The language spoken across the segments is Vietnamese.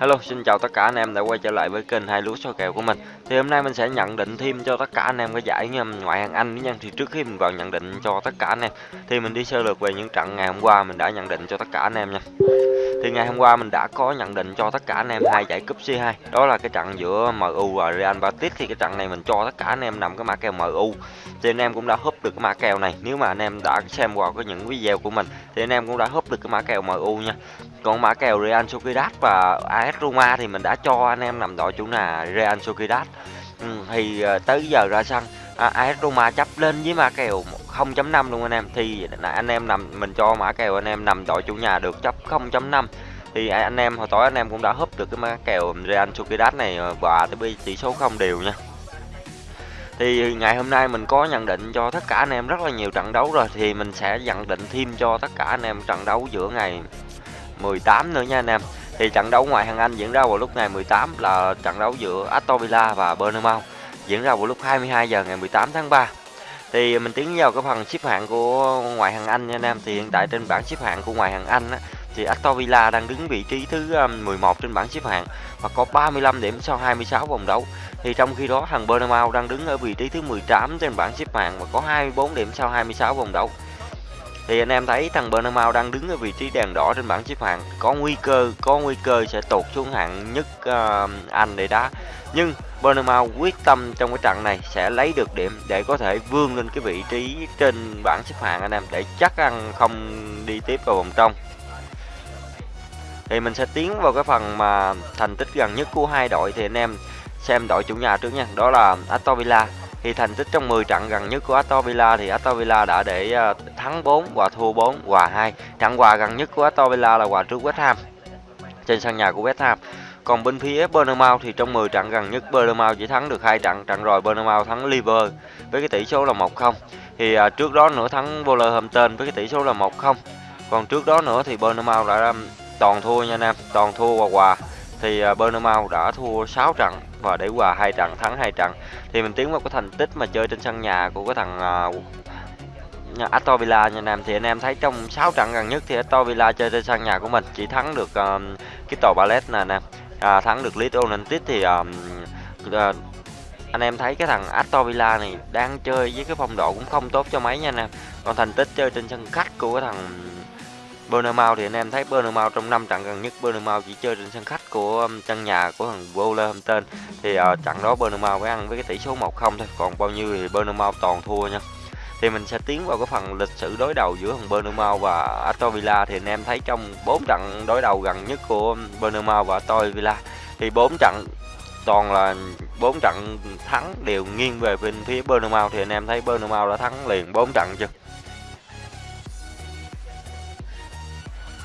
Hello, xin chào tất cả anh em đã quay trở lại với kênh hai lúa số kèo của mình. Thì hôm nay mình sẽ nhận định thêm cho tất cả anh em cái giải um, ngoại hạng Anh nha. Thì trước khi mình vào nhận định cho tất cả anh em, thì mình đi sơ lược về những trận ngày hôm qua mình đã nhận định cho tất cả anh em nha. Thì ngày hôm qua mình đã có nhận định cho tất cả anh em hai giải cúp C2. Đó là cái trận giữa MU và Real Betis thì cái trận này mình cho tất cả anh em nằm cái mã kèo MU. Thì anh em cũng đã húp được cái mã kèo này. Nếu mà anh em đã xem qua cái những video của mình, thì anh em cũng đã húp được cái mã kèo MU nha. Còn mã kèo Real Sociedad và AS Roma thì mình đã cho anh em nằm đội chủ là Real Sociedad. Ừ, thì ờ, tới giờ ra sân à, AS Roma chấp lên với mã kèo 0.5 luôn anh em. Thì anh em nằm mình cho mã kèo anh em nằm đội chủ nhà được chấp 0.5 thì anh em hồi tối anh em cũng đã húp được cái mã kèo Real Sociedad này ờ, và tới tỷ số không đều nha. Thì ngày hôm nay mình có nhận định cho tất cả anh em rất là nhiều trận đấu rồi thì mình sẽ nhận định thêm cho tất cả anh em trận đấu giữa ngày 18 nữa nha anh em thì trận đấu ngoại hạng Anh diễn ra vào lúc ngày 18 là trận đấu giữa Aston Villa và Bournemouth diễn ra vào lúc 22 giờ ngày 18 tháng 3 thì mình tiến vào cái phần xếp hạng của ngoại hạng Anh nha anh em. Thì hiện tại trên bảng xếp hạng của ngoại hạng Anh á, thì Aston Villa đang đứng vị trí thứ ờ, 11 trên bảng xếp hạng và có 35 điểm sau 26 vòng đấu. Thì trong khi đó thằng Bournemouth đang đứng ở vị trí thứ 18 trên bảng xếp hạng và có 24 điểm sau 26 vòng đấu thì anh em thấy thằng Bournemouth đang đứng ở vị trí đèn đỏ trên bảng xếp hạng. Có nguy cơ có nguy cơ sẽ tụt xuống hạng nhất uh, Anh để đá. Nhưng Bournemouth quyết tâm trong cái trận này sẽ lấy được điểm để có thể vươn lên cái vị trí trên bảng xếp hạng anh em để chắc ăn không đi tiếp vào vòng trong. Thì mình sẽ tiến vào cái phần mà thành tích gần nhất của hai đội thì anh em xem đội chủ nhà trước nha. Đó là Aston Villa thì thành tích trong 10 trận gần nhất của Aston Villa thì Aston Villa đã để ờ, thắng 4 và thua 4 hòa 2 trận hòa gần nhất của Aston Villa là hòa trước West Ham, trên sân nhà của West Ham. Còn bên phía Bournemouth thì trong 10 trận gần nhất Bournemouth chỉ thắng được hai trận trận rồi Bournemouth thắng Liver với cái tỷ số là 1-0 thì ờ, trước đó nữa thắng Wolverhampton với cái tỷ số là 1-0 còn trước đó nữa thì Bournemouth đã toàn thua nha anh em, toàn thua và hòa thì uh, đã thua 6 trận và để hòa hai trận thắng hai trận. Thì mình tiến vào cái thành tích mà chơi trên sân nhà của cái thằng uh, Aston Villa nha anh em. Thì anh em thấy trong 6 trận gần nhất thì Aston Villa chơi trên sân nhà của mình chỉ thắng được uh, cái tàu Palace nè anh em à, thắng được Leeds United thì uh, uh, anh em thấy cái thằng Aston Villa này đang chơi với cái phong độ cũng không tốt cho mấy nha anh em. Còn thành tích chơi trên sân khách của cái thằng Bournemouth thì anh em thấy Bournemouth trong năm trận gần nhất Bournemouth chỉ chơi trên sân khách của um, nhà của thằng Bowler Wolverhampton. Thì uh, trận đó Burnham mới ăn với cái tỷ số 1-0 thôi còn bao nhiêu thì Burnham toàn thua nha. Thì mình sẽ tiến vào cái phần lịch sử đối đầu giữa thằng Burnham và Aston Villa. Thì anh em thấy trong 4 trận đối đầu gần nhất của Burnham và Aston Villa thì 4 trận toàn là 4 trận thắng đều nghiêng về bên phía Burnham thì anh em thấy Burnham đã thắng liền 4 trận chưa?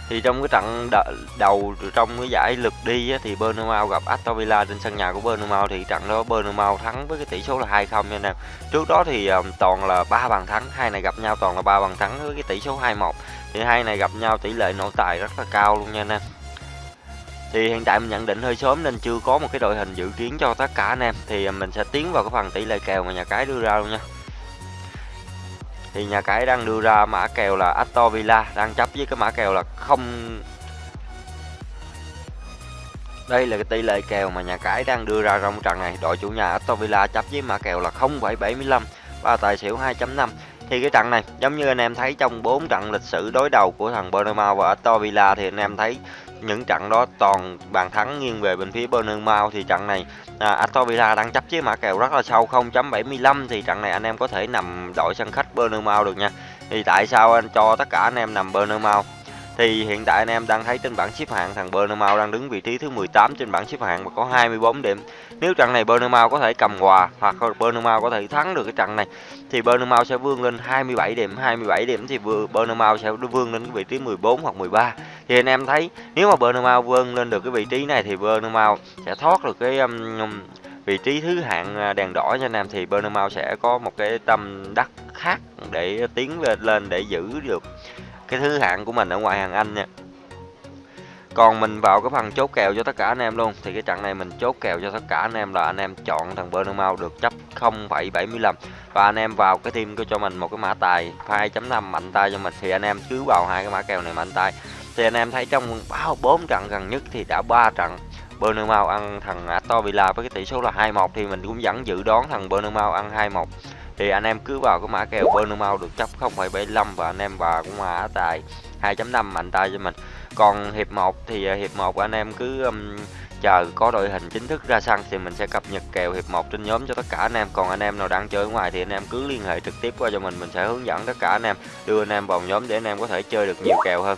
Thì trong cái trận đầu trong cái giải lượt đi á, thì Bernabeu gặp Aston Villa trên sân nhà của Bernabeu thì trận đó Bernabeu thắng với cái tỷ số là 2-0 nha anh em. Trước đó thì um, toàn là ba bàn thắng, hai này gặp nhau toàn là ba bàn thắng với cái tỷ số 2-1. Thì hai này gặp nhau tỷ lệ nội tài rất là cao luôn nha anh em. Thì hiện tại mình nhận định hơi sớm nên chưa có một cái đội hình dự kiến cho tất cả anh em thì mình sẽ tiến vào cái phần tỷ lệ kèo mà nhà cái đưa ra luôn nha thì nhà cái đang đưa ra mã kèo là Aston Villa đang chấp với cái mã kèo là không. Đây là cái tỷ lệ kèo mà nhà cái đang đưa ra trong trận này. Đội chủ nhà Aston Villa chấp với mã kèo là 0,75 và tài xỉu 2.5 thì cái trận này giống như anh em thấy trong 4 trận lịch sử đối đầu của thằng Bournemouth và Aston Villa thì anh em thấy những trận đó toàn bàn thắng nghiêng về bên phía Bournemouth thì trận này à, Aston Villa đang chấp với mã kèo rất là sâu 0.75 thì trận này anh em có thể nằm đội sân khách Bournemouth được nha. Thì tại sao anh cho tất cả anh em nằm Bournemouth thì hiện tại anh em đang thấy trên bảng xếp hạng thằng Bournemouth đang đứng vị trí thứ 18 trên bảng xếp hạng và có 24 điểm. Nếu trận này Bournemouth có thể cầm hòa hoặc Bournemouth có thể thắng được cái trận này thì Bournemouth sẽ vươn lên 27 điểm, 27 điểm thì Bournemouth sẽ vươn lên cái vị trí 14 hoặc 13. Thì anh em thấy nếu mà Bournemouth vươn lên được cái vị trí này thì Bournemouth sẽ thoát được cái um, vị trí thứ hạng à, đèn đỏ cho anh em thì Bournemouth sẽ có một cái tâm đắc khác để tiến lên để giữ được cái thứ hạng của mình ở ngoài hàng Anh nha. Còn mình vào cái phần chốt kèo cho tất cả anh em luôn thì cái trận này mình chốt kèo cho tất cả anh em là anh em chọn thằng Bournemouth được chấp 0,75 và anh em vào cái team cho mình một cái mã tài 2.5 mạnh tay cho mình thì anh em cứ vào hai cái mã kèo này mạnh tay. Thì anh em thấy trong bao bốn trận gần nhất thì đã ba trận Bournemouth ăn thằng Aston Villa với cái tỷ số là 2-1 thì mình cũng vẫn dự đoán thằng Bournemouth ăn 2-1 thì anh em cứ vào cái mã kèo Bournemouth được chấp 0,75 và anh em vào cũng mã tài 2.5 mạnh tay cho mình. Còn hiệp 1 thì à, hiệp 1 anh em cứ um, chờ có đội hình chính thức ra sân thì mình sẽ cập nhật kèo hiệp 1 trên nhóm cho tất cả anh em. Còn anh em nào đang chơi ở ngoài thì anh em cứ liên hệ trực tiếp qua cho mình mình sẽ hướng dẫn tất cả anh em đưa anh em vào nhóm để anh em có thể chơi được nhiều kèo hơn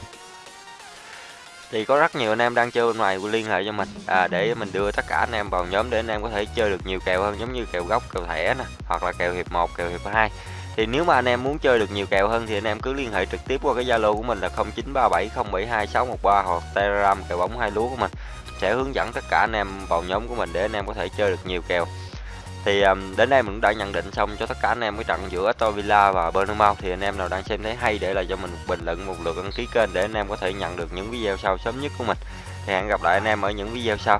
thì có rất nhiều anh em đang chơi bên ngoài liên hệ cho mình. À, để mình đưa tất cả anh em vào nhóm để anh em có thể chơi được nhiều kèo hơn giống như kèo gốc kèo thẻ nè hoặc là kèo hiệp 1 kèo hiệp 2 thì nếu mà anh em muốn chơi được nhiều kèo hơn thì anh em cứ liên hệ trực tiếp qua cái Zalo của mình là 0937072613 hoặc Telegram kèo bóng hai lúa của mình. Sẽ hướng dẫn tất cả anh em vào nhóm của mình để anh em có thể chơi được nhiều kèo thì um, đến đây mình cũng đã nhận định xong cho tất cả anh em cái trận giữa Aston Villa và Bournemouth thì anh em nào đang xem thấy hay để lại cho mình một bình luận một lượt đăng ký kênh để anh em có thể nhận được những video sau sớm nhất của mình. Thì hẹn gặp lại anh em ở những video sau.